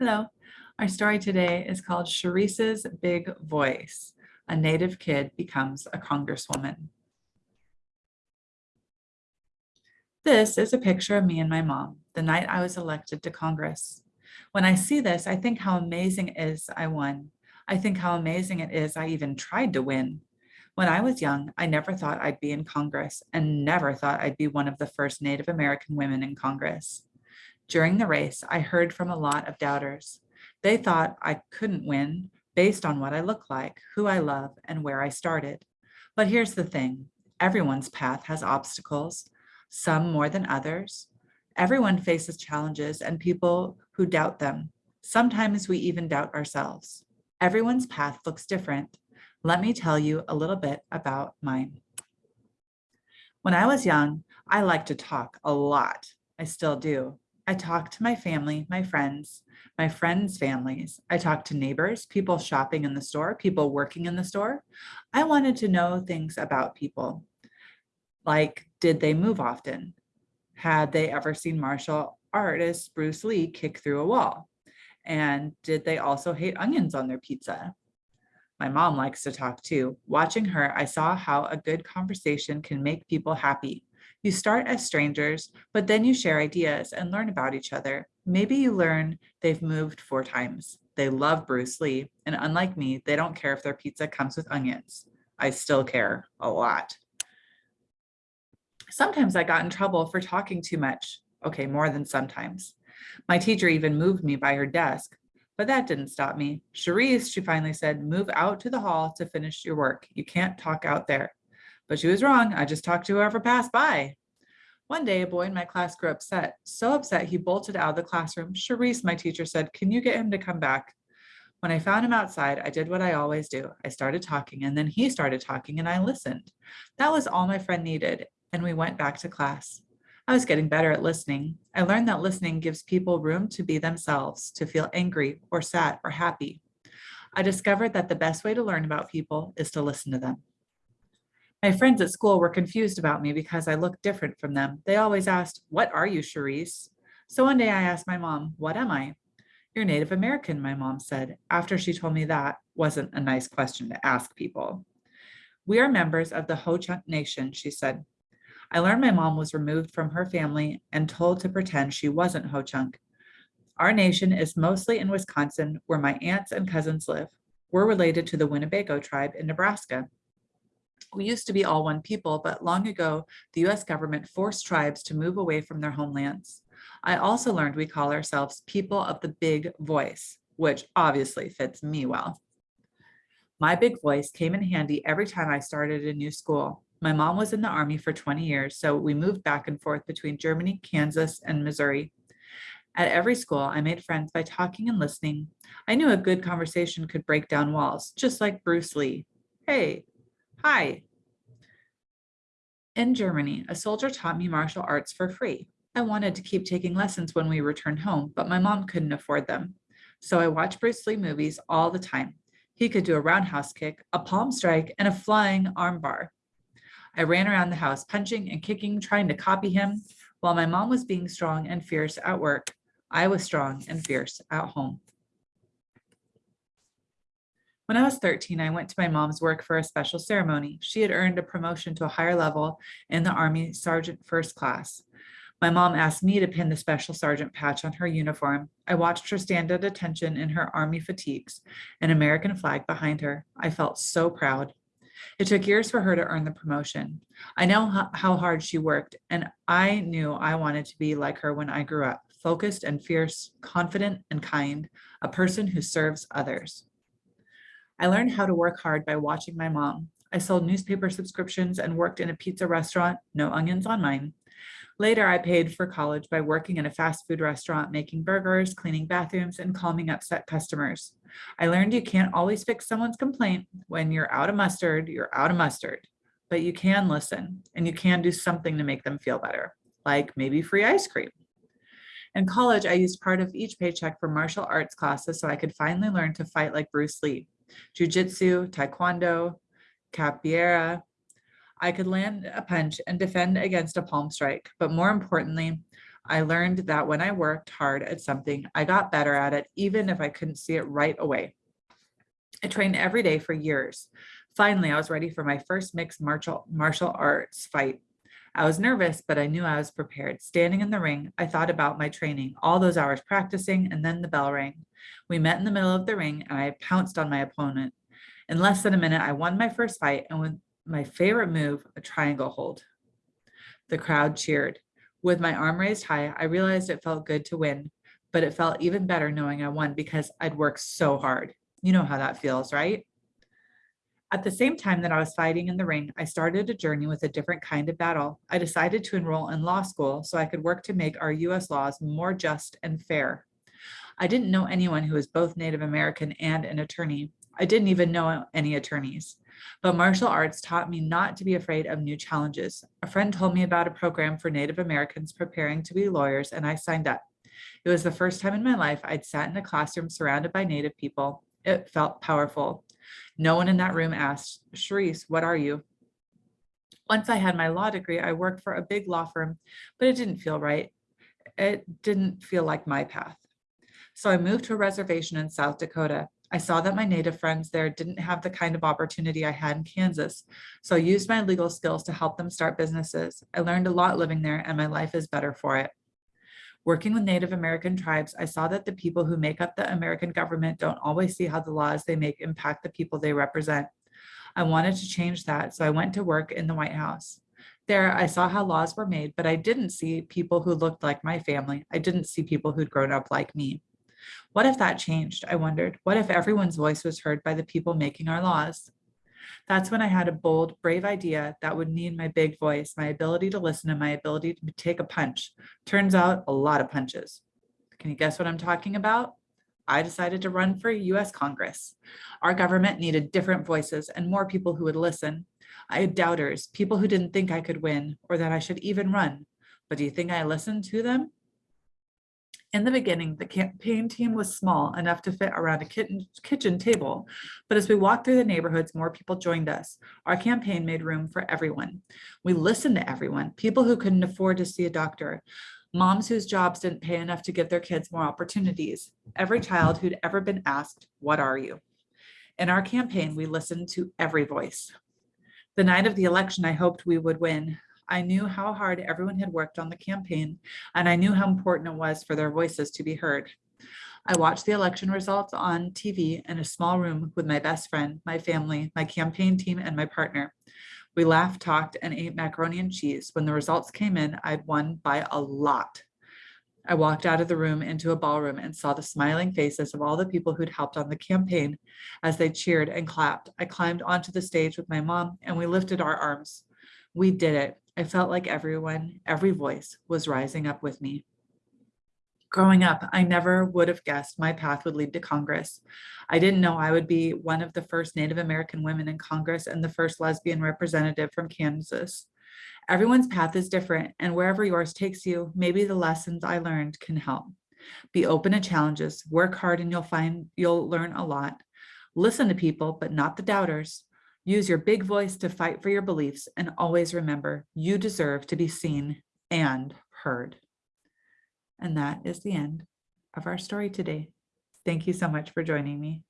Hello. Our story today is called Sharice's Big Voice. A native kid becomes a congresswoman. This is a picture of me and my mom the night I was elected to Congress. When I see this, I think how amazing it is I won. I think how amazing it is I even tried to win. When I was young, I never thought I'd be in Congress and never thought I'd be one of the first Native American women in Congress. During the race, I heard from a lot of doubters. They thought I couldn't win based on what I look like, who I love, and where I started. But here's the thing, everyone's path has obstacles, some more than others. Everyone faces challenges and people who doubt them. Sometimes we even doubt ourselves. Everyone's path looks different. Let me tell you a little bit about mine. When I was young, I liked to talk a lot. I still do. I talk to my family, my friends, my friends' families. I talk to neighbors, people shopping in the store, people working in the store. I wanted to know things about people. Like, did they move often? Had they ever seen martial artist Bruce Lee kick through a wall? And did they also hate onions on their pizza? My mom likes to talk too. Watching her, I saw how a good conversation can make people happy. You start as strangers, but then you share ideas and learn about each other. Maybe you learn they've moved four times. They love Bruce Lee, and unlike me, they don't care if their pizza comes with onions. I still care a lot. Sometimes I got in trouble for talking too much. Okay, more than sometimes. My teacher even moved me by her desk, but that didn't stop me. Sharice, she finally said, move out to the hall to finish your work. You can't talk out there. But she was wrong. I just talked to whoever passed by. One day, a boy in my class grew upset. So upset, he bolted out of the classroom. Sharice, my teacher said, can you get him to come back? When I found him outside, I did what I always do. I started talking and then he started talking and I listened. That was all my friend needed. And we went back to class. I was getting better at listening. I learned that listening gives people room to be themselves, to feel angry or sad or happy. I discovered that the best way to learn about people is to listen to them. My friends at school were confused about me because I looked different from them. They always asked, what are you, Sharice? So one day I asked my mom, what am I? You're Native American, my mom said, after she told me that wasn't a nice question to ask people. We are members of the Ho-Chunk Nation, she said. I learned my mom was removed from her family and told to pretend she wasn't Ho-Chunk. Our nation is mostly in Wisconsin, where my aunts and cousins live. We're related to the Winnebago tribe in Nebraska. We used to be all one people, but long ago, the US government forced tribes to move away from their homelands. I also learned we call ourselves people of the big voice, which obviously fits me well. My big voice came in handy every time I started a new school. My mom was in the army for 20 years, so we moved back and forth between Germany, Kansas, and Missouri. At every school, I made friends by talking and listening. I knew a good conversation could break down walls, just like Bruce Lee. Hey, Hi. In Germany, a soldier taught me martial arts for free. I wanted to keep taking lessons when we returned home, but my mom couldn't afford them. So I watched Bruce Lee movies all the time. He could do a roundhouse kick, a palm strike, and a flying armbar. I ran around the house punching and kicking, trying to copy him. While my mom was being strong and fierce at work, I was strong and fierce at home. When I was 13, I went to my mom's work for a special ceremony. She had earned a promotion to a higher level in the Army Sergeant First Class. My mom asked me to pin the special sergeant patch on her uniform. I watched her stand at attention in her army fatigues, an American flag behind her. I felt so proud. It took years for her to earn the promotion. I know how hard she worked, and I knew I wanted to be like her when I grew up, focused and fierce, confident and kind, a person who serves others. I learned how to work hard by watching my mom. I sold newspaper subscriptions and worked in a pizza restaurant, no onions on mine. Later, I paid for college by working in a fast food restaurant, making burgers, cleaning bathrooms, and calming upset customers. I learned you can't always fix someone's complaint. When you're out of mustard, you're out of mustard. But you can listen, and you can do something to make them feel better, like maybe free ice cream. In college, I used part of each paycheck for martial arts classes so I could finally learn to fight like Bruce Lee jujitsu, taekwondo, capoeira. I could land a punch and defend against a palm strike, but more importantly, I learned that when I worked hard at something, I got better at it, even if I couldn't see it right away. I trained every day for years. Finally, I was ready for my first mixed martial, martial arts fight. I was nervous, but I knew I was prepared. Standing in the ring, I thought about my training, all those hours practicing, and then the bell rang. We met in the middle of the ring, and I pounced on my opponent. In less than a minute, I won my first fight, and with my favorite move, a triangle hold. The crowd cheered. With my arm raised high, I realized it felt good to win, but it felt even better knowing I won because I'd worked so hard. You know how that feels, right? At the same time that I was fighting in the ring, I started a journey with a different kind of battle. I decided to enroll in law school so I could work to make our US laws more just and fair. I didn't know anyone who was both Native American and an attorney. I didn't even know any attorneys. But martial arts taught me not to be afraid of new challenges. A friend told me about a program for Native Americans preparing to be lawyers, and I signed up. It was the first time in my life I'd sat in a classroom surrounded by Native people. It felt powerful. No one in that room asked, Sharice, what are you? Once I had my law degree, I worked for a big law firm, but it didn't feel right. It didn't feel like my path. So I moved to a reservation in South Dakota. I saw that my native friends there didn't have the kind of opportunity I had in Kansas. So I used my legal skills to help them start businesses. I learned a lot living there and my life is better for it. Working with Native American tribes, I saw that the people who make up the American government don't always see how the laws they make impact the people they represent. I wanted to change that, so I went to work in the White House. There, I saw how laws were made, but I didn't see people who looked like my family. I didn't see people who'd grown up like me. What if that changed? I wondered. What if everyone's voice was heard by the people making our laws? That's when I had a bold, brave idea that would need my big voice, my ability to listen, and my ability to take a punch. Turns out a lot of punches. Can you guess what I'm talking about? I decided to run for US Congress. Our government needed different voices and more people who would listen. I had doubters, people who didn't think I could win or that I should even run. But do you think I listened to them? In the beginning, the campaign team was small enough to fit around a kitchen, table, but as we walked through the neighborhoods, more people joined us. Our campaign made room for everyone. We listened to everyone, people who couldn't afford to see a doctor, moms whose jobs didn't pay enough to give their kids more opportunities, every child who'd ever been asked, what are you? In our campaign, we listened to every voice. The night of the election, I hoped we would win. I knew how hard everyone had worked on the campaign, and I knew how important it was for their voices to be heard. I watched the election results on TV in a small room with my best friend, my family, my campaign team, and my partner. We laughed, talked, and ate macaroni and cheese. When the results came in, I'd won by a lot. I walked out of the room into a ballroom and saw the smiling faces of all the people who'd helped on the campaign as they cheered and clapped. I climbed onto the stage with my mom and we lifted our arms. We did it. I felt like everyone, every voice was rising up with me. Growing up, I never would have guessed my path would lead to Congress. I didn't know I would be one of the first Native American women in Congress and the first lesbian representative from Kansas. Everyone's path is different and wherever yours takes you, maybe the lessons I learned can help. Be open to challenges, work hard and you'll find you'll learn a lot. Listen to people, but not the doubters. Use your big voice to fight for your beliefs and always remember you deserve to be seen and heard. And that is the end of our story today. Thank you so much for joining me.